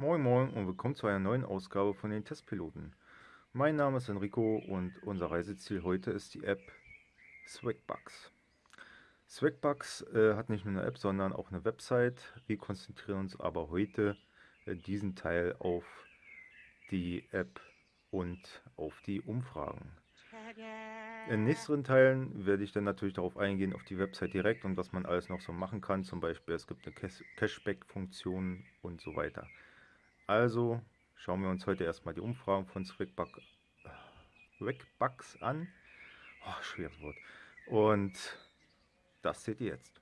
Moin Moin und willkommen zu einer neuen Ausgabe von den Testpiloten. Mein Name ist Enrico und unser Reiseziel heute ist die App Swagbucks. Swagbucks äh, hat nicht nur eine App, sondern auch eine Website. Wir konzentrieren uns aber heute äh, diesen Teil auf die App und auf die Umfragen. In nächsten Teilen werde ich dann natürlich darauf eingehen, auf die Website direkt und was man alles noch so machen kann. Zum Beispiel, es gibt eine Cashback-Funktion und so weiter. Also schauen wir uns heute erstmal die Umfragen von Swagbucks an. Oh, schweres Wort. Und das seht ihr jetzt.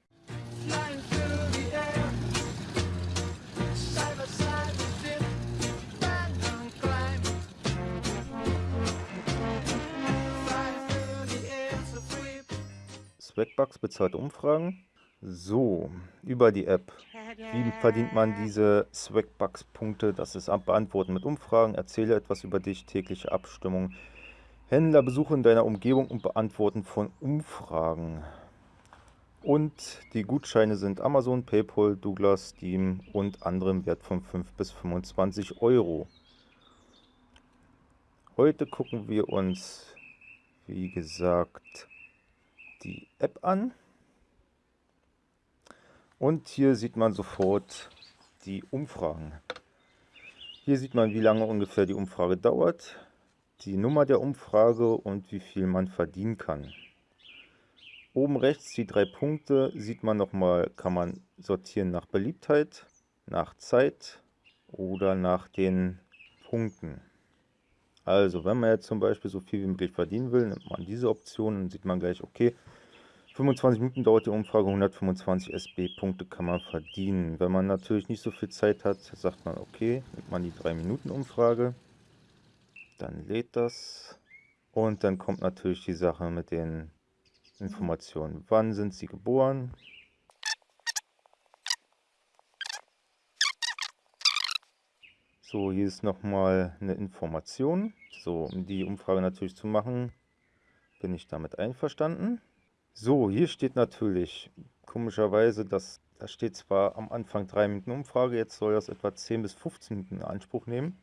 Swagbucks bezahlt Umfragen. So, über die App. Wie verdient man diese Swagbucks-Punkte? Das ist Beantworten mit Umfragen. Erzähle etwas über dich, tägliche Abstimmung. Händlerbesuche in deiner Umgebung und Beantworten von Umfragen. Und die Gutscheine sind Amazon, PayPal, Douglas, Steam und anderem Wert von 5 bis 25 Euro. Heute gucken wir uns, wie gesagt, die App an. Und hier sieht man sofort die Umfragen. Hier sieht man, wie lange ungefähr die Umfrage dauert, die Nummer der Umfrage und wie viel man verdienen kann. Oben rechts die drei Punkte sieht man nochmal, kann man sortieren nach Beliebtheit, nach Zeit oder nach den Punkten. Also wenn man jetzt zum Beispiel so viel wie möglich verdienen will, nimmt man diese Option und sieht man gleich, okay, 25 Minuten dauert die Umfrage, 125 SB-Punkte kann man verdienen. Wenn man natürlich nicht so viel Zeit hat, sagt man, okay, nimmt man die 3 Minuten Umfrage, dann lädt das und dann kommt natürlich die Sache mit den Informationen. Wann sind sie geboren? So, hier ist nochmal eine Information. So, um die Umfrage natürlich zu machen, bin ich damit einverstanden. So, hier steht natürlich komischerweise, dass da steht zwar am Anfang 3 Minuten Umfrage, jetzt soll das etwa 10 bis 15 Minuten in Anspruch nehmen.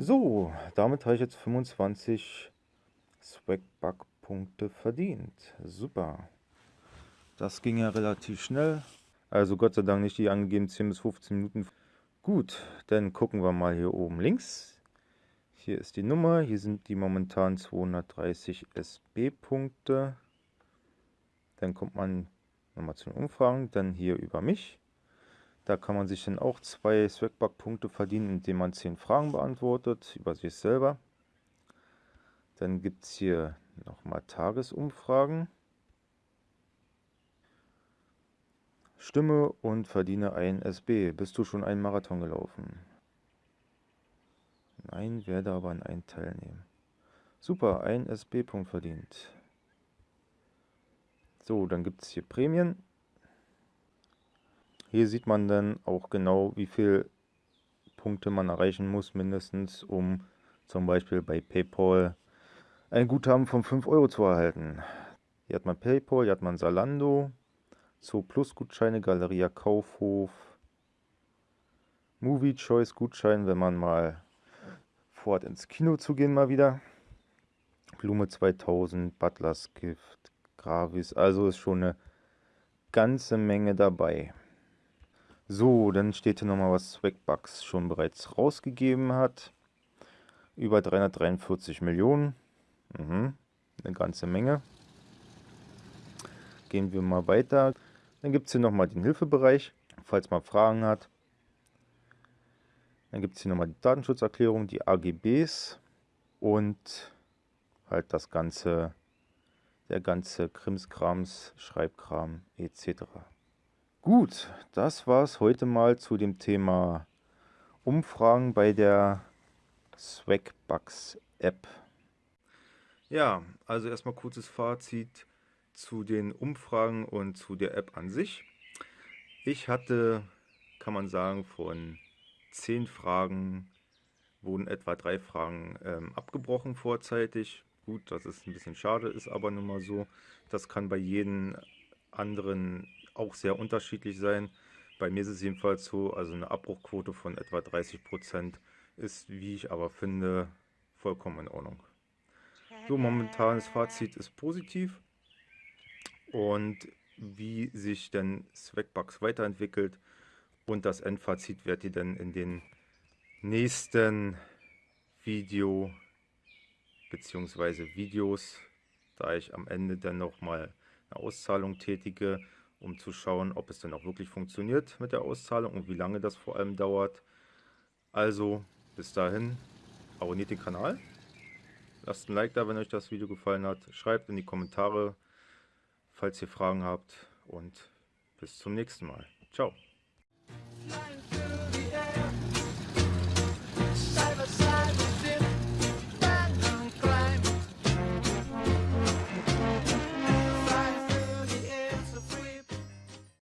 So, damit habe ich jetzt 25 Swagbuck-Punkte verdient. Super. Das ging ja relativ schnell. Also Gott sei Dank nicht die angegeben 10 bis 15 Minuten. Gut, dann gucken wir mal hier oben links. Hier ist die Nummer. Hier sind die momentan 230 SB-Punkte. Dann kommt man nochmal zu den Umfragen. Dann hier über mich. Da kann man sich dann auch zwei Swagbuck-Punkte verdienen, indem man zehn Fragen beantwortet über sich selber. Dann gibt es hier nochmal Tagesumfragen. Stimme und verdiene ein SB. Bist du schon einen Marathon gelaufen? Nein, werde aber an einen teilnehmen. Super, ein SB-Punkt verdient. So, dann gibt es hier Prämien. Hier sieht man dann auch genau, wie viel Punkte man erreichen muss, mindestens, um zum Beispiel bei PayPal ein Guthaben von 5 Euro zu erhalten. Hier hat man PayPal, hier hat man Salando, Zoo Plus Gutscheine, Galeria Kaufhof, Movie Choice Gutschein, wenn man mal vorhat ins Kino zu gehen mal wieder. Blume 2000, Butlers Gift, Gravis, also ist schon eine ganze Menge dabei. So, dann steht hier nochmal, was Swagbucks schon bereits rausgegeben hat. Über 343 Millionen. Mhm, eine ganze Menge. Gehen wir mal weiter. Dann gibt es hier nochmal den Hilfebereich, falls man Fragen hat. Dann gibt es hier nochmal die Datenschutzerklärung, die AGBs und halt das ganze, der ganze Krimskrams, Schreibkram etc. Gut, das war es heute mal zu dem Thema Umfragen bei der Swagbucks App. Ja, also erstmal kurzes Fazit zu den Umfragen und zu der App an sich. Ich hatte, kann man sagen, von zehn Fragen wurden etwa drei Fragen ähm, abgebrochen vorzeitig. Gut, das ist ein bisschen schade, ist aber nun mal so. Das kann bei jedem anderen auch sehr unterschiedlich sein. Bei mir ist es jedenfalls so, also eine Abbruchquote von etwa 30 Prozent ist, wie ich aber finde, vollkommen in Ordnung. So, momentanes Fazit ist positiv. Und wie sich denn Swagbucks weiterentwickelt und das Endfazit werdet ihr dann in den nächsten Video bzw. Videos, da ich am Ende dann nochmal eine Auszahlung tätige, um zu schauen, ob es dann auch wirklich funktioniert mit der Auszahlung und wie lange das vor allem dauert. Also bis dahin, abonniert den Kanal, lasst ein Like da, wenn euch das Video gefallen hat, schreibt in die Kommentare, falls ihr Fragen habt und bis zum nächsten Mal. Ciao.